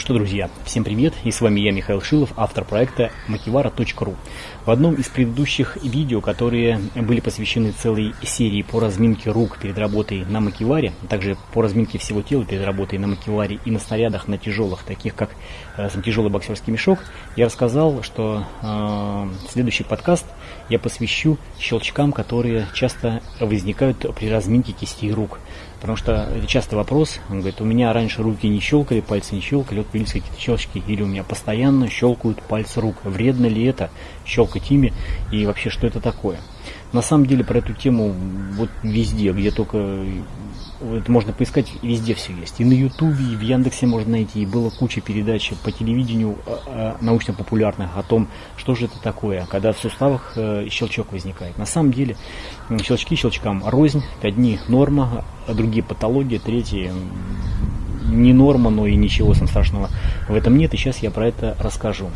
что, друзья, всем привет, и с вами я, Михаил Шилов, автор проекта makivara.ru. В одном из предыдущих видео, которые были посвящены целой серии по разминке рук перед работой на макиваре, а также по разминке всего тела перед работой на макиваре и на снарядах, на тяжелых, таких как э, тяжелый боксерский мешок, я рассказал, что э, следующий подкаст я посвящу щелчкам, которые часто возникают при разминке кистей рук. Потому что это часто вопрос, он говорит, у меня раньше руки не щелкали, пальцы не щелкали, вот появились какие-то щелчки, или у меня постоянно щелкают пальцы рук. Вредно ли это щелкать ими, и вообще что это такое? На самом деле про эту тему вот везде, где только это можно поискать, везде все есть. И на Ютубе, и в Яндексе можно найти. И было куча передач по телевидению а, а, научно-популярных о том, что же это такое, когда в суставах э, щелчок возникает. На самом деле щелчки щелчкам рознь. Одни норма, а другие патологии, третьи не норма, но и ничего страшного в этом нет. И сейчас я про это расскажу.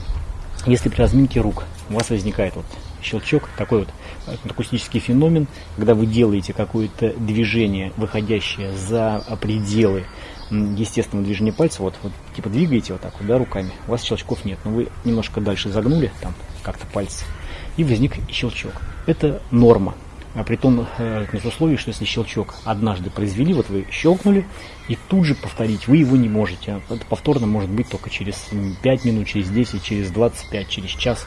Если при разминке рук у вас возникает вот щелчок, такой вот акустический феномен, когда вы делаете какое-то движение, выходящее за пределы естественного движения пальца, вот, вот типа двигаете вот так вот, да, руками, у вас щелчков нет, но вы немножко дальше загнули там как-то пальцы, и возник щелчок. Это норма. А при том, э, при условии, что если щелчок однажды произвели, вот вы щелкнули, и тут же повторить вы его не можете. Это повторно может быть только через 5 минут, через 10, через 25, через час.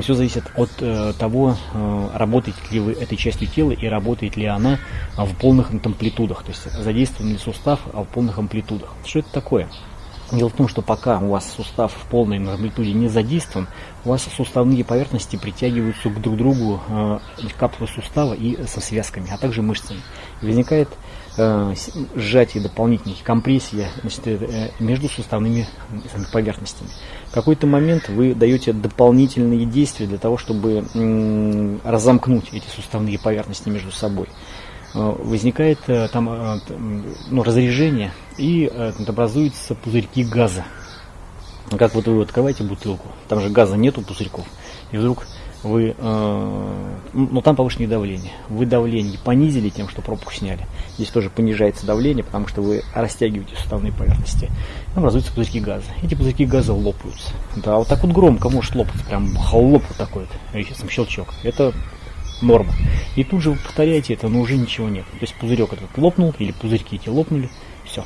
Все зависит от э, того, э, работаете ли вы этой частью тела и работает ли она в полных амплитудах, то есть задействован ли сустав в полных амплитудах. Что это такое? Дело в том, что пока у вас сустав в полной амплитуде не задействован, у вас суставные поверхности притягиваются к друг другу э, капсулы сустава и со связками, а также мышцами. возникает э, сжатие дополнительных, компрессия значит, э, между суставными поверхностями. В какой-то момент вы даете дополнительные действия для того, чтобы э, разомкнуть эти суставные поверхности между собой. Э, возникает э, там э, ну, разрежение и образуются пузырьки газа. Как вот вы открываете бутылку, там же газа нету пузырьков, и вдруг вы, э, ну там повышенное давление, вы давление понизили тем, что пробку сняли. Здесь тоже понижается давление, потому что вы растягиваете суставные поверхности. Там образуются пузырьки газа. Эти пузырьки газа лопаются. Да, вот так вот громко может лопаться, прям хлоп вот такой вот, сам щелчок. Это норма. И тут же вы повторяете это, но уже ничего нет. То есть пузырек этот лопнул, или пузырьки эти лопнули, все.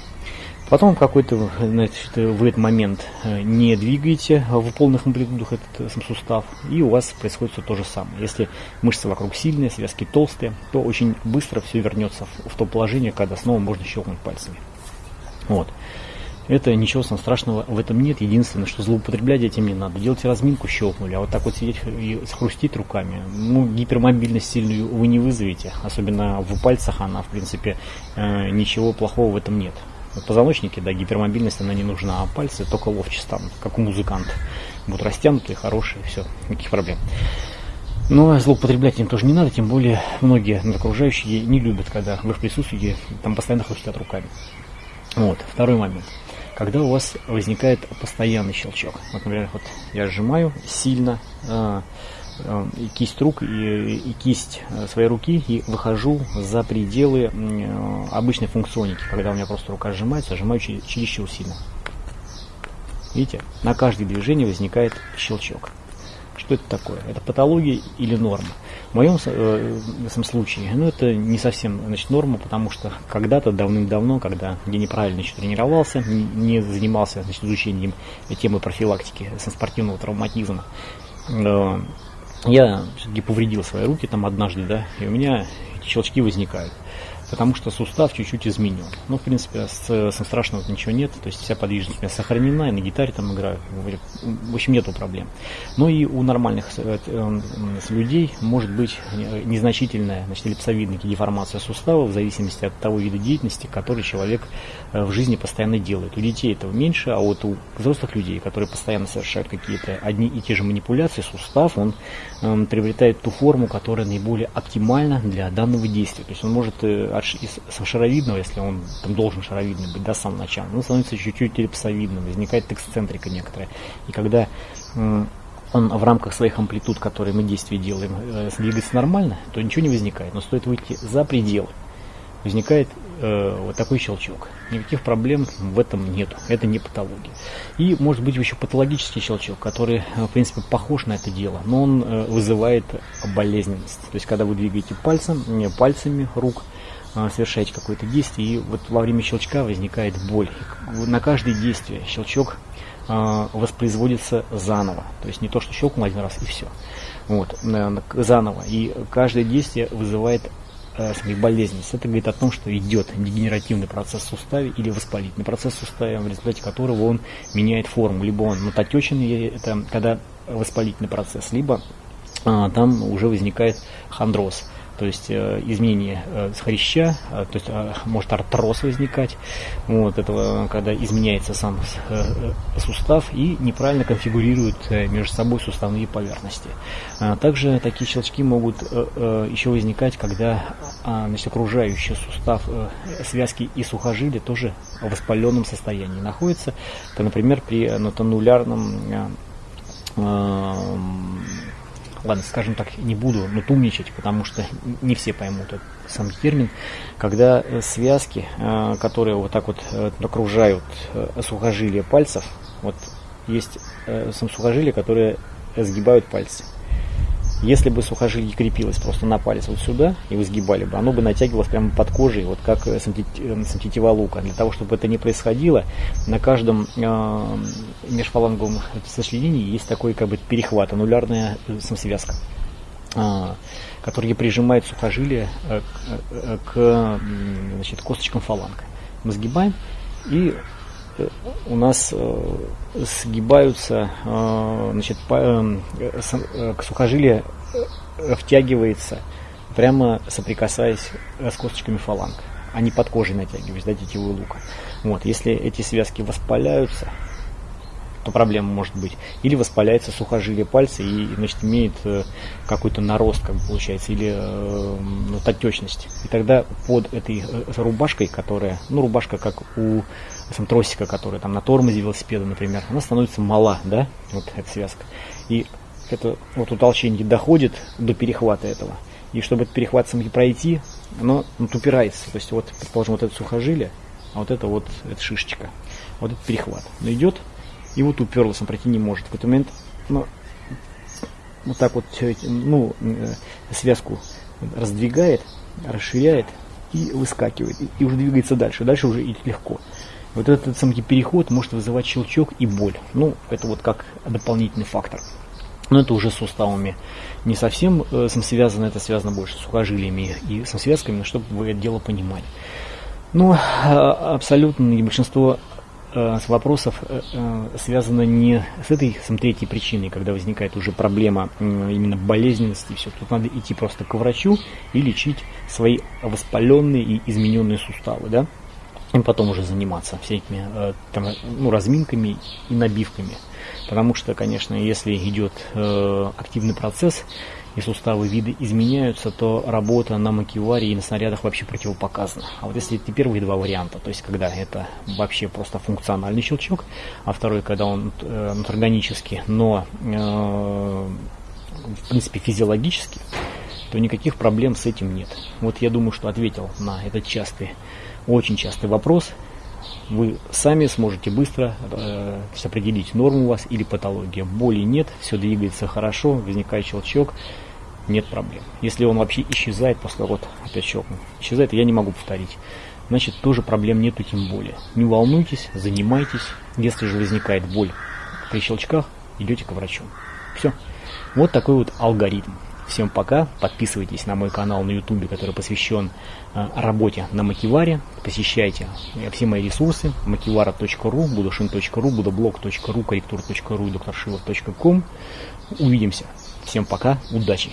Потом какой-то значит, в этот момент э, не двигаете в полных амплитудах этот э, сам сустав, и у вас происходит все то же самое. Если мышцы вокруг сильные, связки толстые, то очень быстро все вернется в то положение, когда снова можно щелкнуть пальцами. Вот. Это ничего страшного в этом нет. Единственное, что злоупотреблять этим не надо. Делайте разминку, щелкнули, а вот так вот сидеть и хрустить руками, ну, гипермобильность сильную вы не вызовете. Особенно в пальцах она, в принципе, э, ничего плохого в этом нет. В позвоночнике, да, гипермобильность она не нужна, а пальцы только ловче станут, как у музыканта. Будут растянутые, хорошие, все, никаких проблем. Но злоупотреблять им тоже не надо, тем более многие окружающие не любят, когда в их присутствии там постоянно хрустят руками. Вот, второй момент когда у вас возникает постоянный щелчок. Вот, например, вот я сжимаю сильно э, э, кисть рук, и, и кисть э, своей руки и выхожу за пределы э, обычной функционики, когда у меня просто рука сжимается, сжимаю чересчур сильно. Видите, на каждое движение возникает щелчок. Что это такое? Это патология или норма? В моем э, случае, ну, это не совсем значит, норма, потому что когда-то, давным-давно, когда я неправильно еще тренировался, не занимался значит, изучением темы профилактики спортивного травматизма, э, я все-таки повредил свои руки там однажды, да, и у меня эти щелчки возникают потому что сустав чуть-чуть изменен. Ну, в принципе, с, с страшного ничего нет, то есть вся подвижность у меня сохранена, и на гитаре там играю, в общем, нету проблем. Но и у нормальных э, э, людей может быть незначительная, значит, эллипсовидная деформация сустава в зависимости от того вида деятельности, который человек э, в жизни постоянно делает. У детей этого меньше, а вот у взрослых людей, которые постоянно совершают какие-то одни и те же манипуляции, сустав, он э, приобретает ту форму, которая наиболее оптимальна для данного действия. То есть он может из шаровидного, если он там должен шаровидный быть, да, самого начала, он становится чуть-чуть эллипсовидным, возникает эксцентрика некоторая. И когда он в рамках своих амплитуд, которые мы действия делаем, э, двигается нормально, то ничего не возникает. Но стоит выйти за пределы возникает э, вот такой щелчок. Никаких проблем в этом нет. Это не патология. И может быть еще патологический щелчок, который, э, в принципе, похож на это дело, но он э, вызывает болезненность. То есть, когда вы двигаете пальцем, не пальцами рук, э, совершаете какое-то действие, и вот во время щелчка возникает боль. На каждое действие щелчок э, воспроизводится заново. То есть не то, что щелкнул один раз и все. Вот, заново. И каждое действие вызывает э, болезненность. Это говорит о том, что идет дегенеративный процесс в суставе или воспалительный процесс в суставе, в результате которого он меняет форму. Либо он мототеченный, это когда воспалительный процесс, либо а, там уже возникает хондроз то есть э, изменение э, хряща, э, то есть э, может артроз возникать, вот этого, когда изменяется сам сустав и неправильно конфигурирует э, между собой суставные поверхности. А также такие щелчки могут еще возникать, когда э, значит, окружающий сустав связки и сухожилия тоже в воспаленном состоянии находится. Это, например, при нотанулярном ладно, скажем так, не буду нутумничать, потому что не все поймут этот сам термин, когда э, связки, э, которые вот так вот э, окружают сухожилия пальцев, вот есть сам сухожилия, которые сгибают пальцы. Если бы сухожилие крепилось просто на палец вот сюда, и вы сгибали бы, оно бы натягивалось прямо под кожей, вот как э, сантитива лука. Для того, чтобы это не происходило, на каждом э, межфаланговом сочленении есть такой как бы перехват, анулярная э, самосвязка, э, которая прижимает сухожилие э, э, к значит, косточкам фаланга. Мы сгибаем, и у нас э, сгибаются, э, значит, э, к сухожилия втягивается, прямо соприкасаясь с косточками фаланг, не под кожей натягиваясь, да, тетивую лука. Вот, если эти связки воспаляются, то проблема может быть. Или воспаляется сухожилие пальца и, значит, имеет какой-то нарост, как бы получается, или ну, отечность. И тогда под этой рубашкой, которая, ну, рубашка как у сам тросика, который там на тормозе велосипеда, например, она становится мала, да, вот эта связка. И это вот утолщение доходит до перехвата этого. И чтобы этот перехват самки пройти, оно вот упирается. То есть вот, предположим, вот это сухожилие, а вот это вот, это шишечка. Вот этот перехват. Но идет, и вот уперлась, он пройти не может. В какой-то момент, ну, вот так вот, ну, э, связку раздвигает, расширяет и выскакивает. И, уже двигается дальше. Дальше уже легко. Вот этот самый переход может вызывать щелчок и боль. Ну, это вот как дополнительный фактор. Но это уже с суставами не совсем э, связано, это связано больше с сухожилиями и со связками, чтобы вы это дело понимали. Но э, абсолютно и большинство э, вопросов э, э, связано не с этой сам третьей причиной, когда возникает уже проблема э, именно болезненности, все. Тут надо идти просто к врачу и лечить свои воспаленные и измененные суставы, да и потом уже заниматься всякими э, там, ну, разминками и набивками. Потому что, конечно, если идет э, активный процесс и суставы виды изменяются, то работа на макеваре и на снарядах вообще противопоказана. А вот если это первые два варианта, то есть когда это вообще просто функциональный щелчок, а второй, когда он э, органический, но э, в принципе физиологически, то никаких проблем с этим нет. Вот я думаю, что ответил на этот частый очень частый вопрос. Вы сами сможете быстро э, определить, норму у вас или патология. Боли нет, все двигается хорошо, возникает щелчок, нет проблем. Если он вообще исчезает после вот опять щелкнул, исчезает, я не могу повторить. Значит, тоже проблем нету, тем более. Не волнуйтесь, занимайтесь. Если же возникает боль при щелчках, идете к врачу. Все. Вот такой вот алгоритм. Всем пока. Подписывайтесь на мой канал на YouTube, который посвящен э, работе на Макиваре. Посещайте э, все мои ресурсы. макивара.ру, будушин.ру, будоблог.ру, корректур.ру и докторшилов.ком. Увидимся. Всем пока. Удачи.